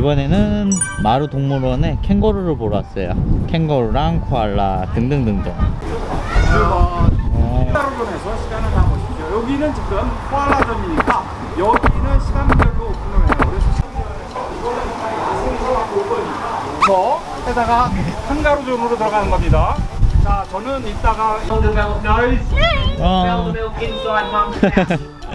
이번에는 마루 동물원에 캥거루를 보러 왔어요 캥거루랑 코알라 등등등등 어, 따로존에서 시간을 담으십시오. 여기는 지금 코알라존이니까 여기는 시간별로 오픈을 해요. 그래서 해다가 한가루존으로 들어가는 겁니다. 자, 저는 이따가 어.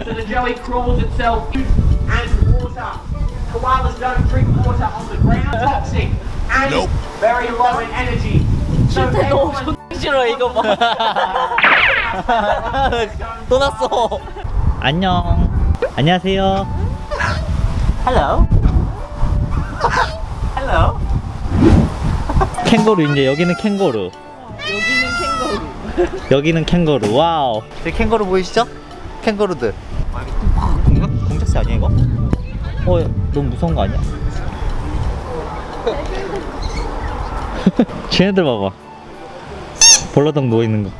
water. Koalas don't drink water on the ground. Toxic and very low in energy. So everyone 싫어 이거 봐. 또 났어. 안녕 안녕하세요 Hello. Hello. 캥거루 이제 여기는 캥거루 여기는 캥거루. 여기는 캥거루 와우 저기 캥거루 보이시죠? 캥거루들 공작, 공작새 아니야 이거? 어 너무 무서운 거 아니야? 쟤네들 봐봐 벌러덩 누워있는 거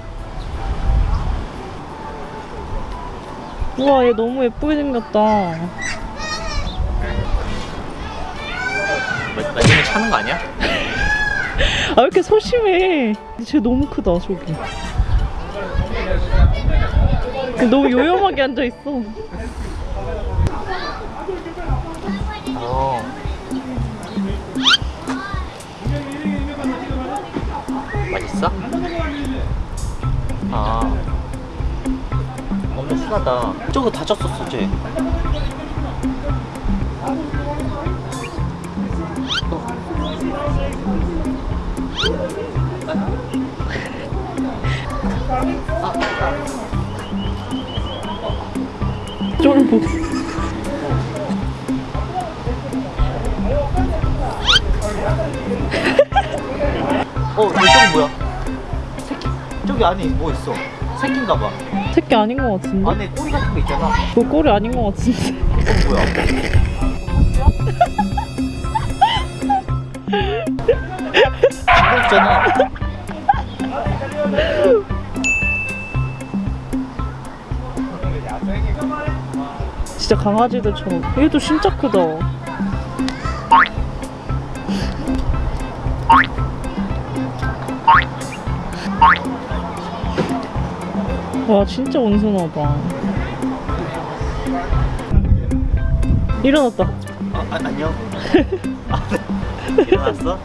우와 얘 너무 예쁘게 생겼다 마지막에 차는 거 아니야? 아 왜 이렇게 소심해 쟤 너무 크다 저기 너무 요염하게 앉아있어 어. 순하다. 저거 다쳤었어, 쟤. 쫄보 어, 저기 뭐야? 새끼. 저기 안에 뭐 있어? 새끼인가 봐. 새끼 아닌 것 같은데? 안에 꼬리 같은 거 있잖아. 그 꼴이 아닌 것 같은데 어, 뭐야? 징그럽잖아. 진짜 강아지들처럼 얘도 진짜 크다 와 진짜 온순하다 일어났다 어, 아, 안녕. 아, 네. 일어났어? 어,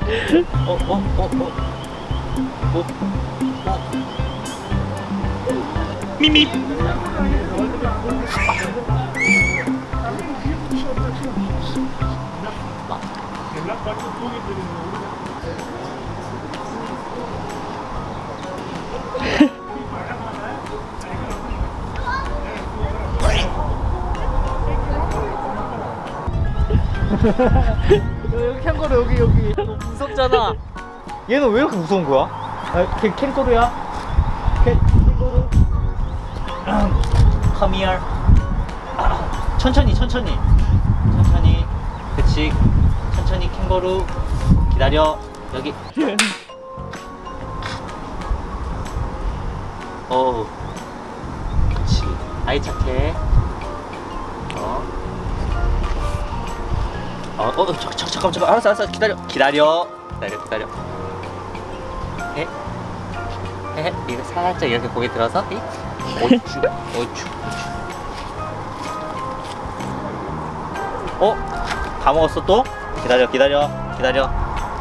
어, 어, 어. 어, 어. 미미. 여기 캥거루 여기 여기. 너무 무섭잖아. 얘는 왜 이렇게 무서운 거야? 아, 걔 캥거루야? 걔 캥거루? Come here. 아, 천천히 천천히. 천천히. 그치? 천천히 캥거루. 기다려. 여기. 어우. 그치. 아이 착해 어, 어, 어, 잠깐, 잠깐, 잠깐, 알았어, 알았어, 기다려, 기다려, 기다려, 기다려. 해, 해, 해, 이거 살짝 이렇게 고개 들어서, 이, 오추, 오추, 어, 다 먹었어 또? 기다려, 기다려, 기다려.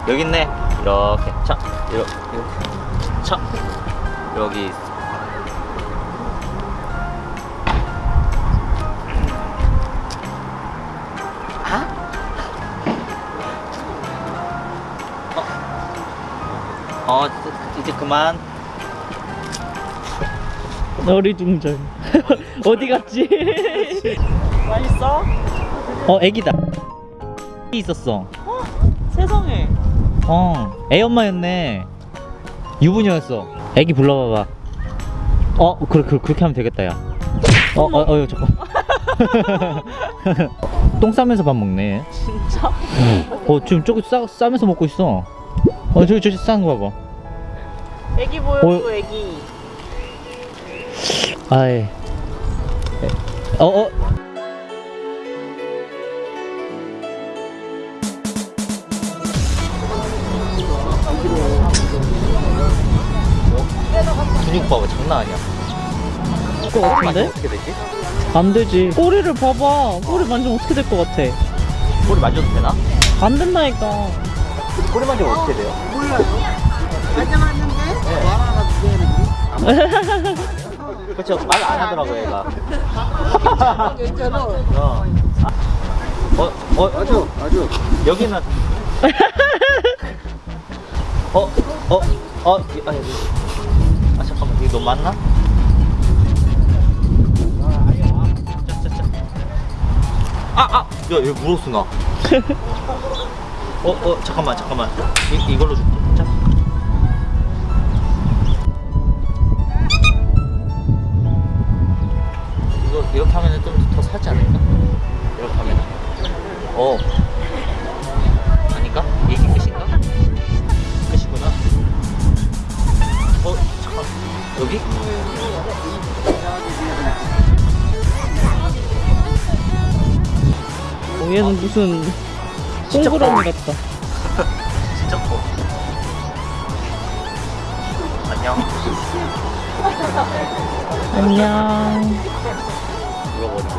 여기 있네. 이렇게, 자, 이렇게, 자, 여기 있어. 어, 이제- 그만. 어리둥절. 어디 갔지? 맛있어? 어 애기다. 있었어. 세상에. 어 애 엄마였네. 유부녀였어. 애기 불러봐봐. 어 그래, 그래 그렇게 하면 되겠다 야어 어어 어, 어, 잠깐 똥 싸면서 밥 먹네. 진짜? 어 지금 저기 싸, 싸면서 먹고 있어 어 저기 저기 싼 거 봐봐. 애기 보여 어. 애기. 아예 어어. 근육 봐봐 장난 아니야. 그거 어떻게 되지? 안 되지. 꼬리를 봐봐. 꼬리 만지면 어떻게 될 것 같아? 꼬리 만져도 되나? 안 된다니까. 꼬리 만지면 어떻게 돼요? 그렇죠 말 안 하더라고 얘가 어. 어, 어, 아주, 아주. 여기는. 어, 어, 어, 이- 아, 여기. 아, 잠깐만, 이거 너무 많나? 아, 아! 야, 여기 물었어, 나. 어, 어, 잠깐만, 잠깐만. 이, 이걸로 줄게. 자. 이거 이렇게 하면 좀더 살지 않을까? 이렇게 하면 어 아닌가? 이게 끝인가? 끝이구나 어 잠깐 여기? 어, 얘는 무슨 동그라미 같다. 진짜 커 안녕 안녕. 물어버리고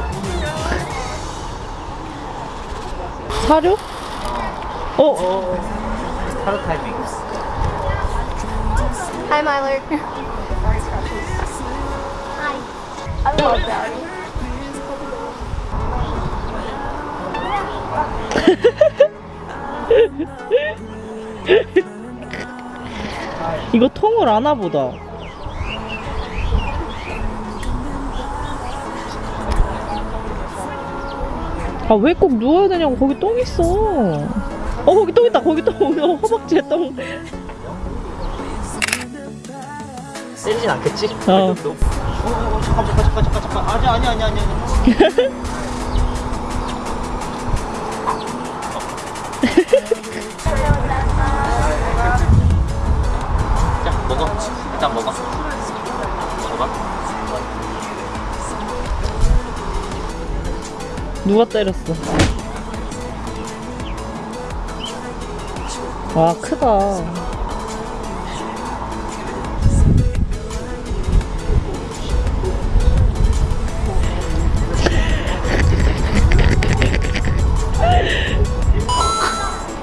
사료? 어? 어 하루 타이밍 Hi, Myler. Hi. I love Dowdy. 이거 통을 아나 보다. 아 왜 꼭 누워야 되냐고 거기 똥 있어. 어 거기 똥 있다 거기 똥 어, 허벅지에 똥. 때리진 않겠지? 어. 어, 어, 어, 잠깐 잠깐 잠깐 잠깐 잠깐 아니 아니 아니 아니 누가 때렸어? 와 크다.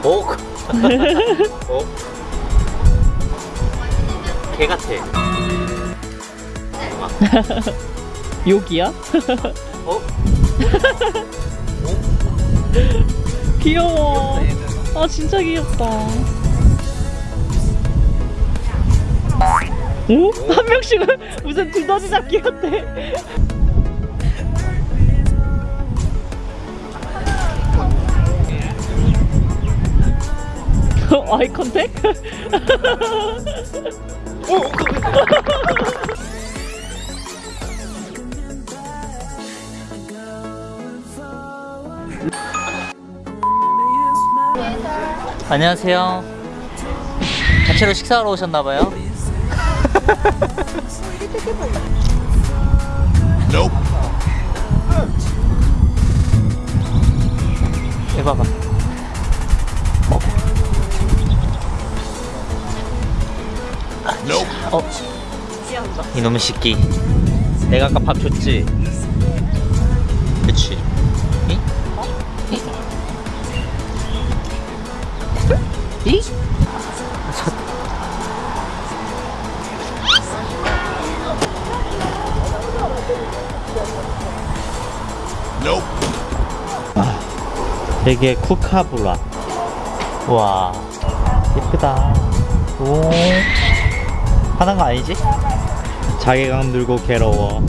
오 어? 개 같아 욕이야? 어? 귀여워. 아 진짜 귀엽다. 오? 한 명씩은 무슨 두더지 잡기. 어, 아이 컨택? 안녕하세요. 단체로 식사하러 오셨나봐요. 해봐봐. 어? 이놈의 새끼 내가 아까 밥 줬지? 그치. 이? 이? 이? 되게 쿠카브라. 와 예쁘다. 오. 화난 거 아니지? 자괴감 들고 괴로워.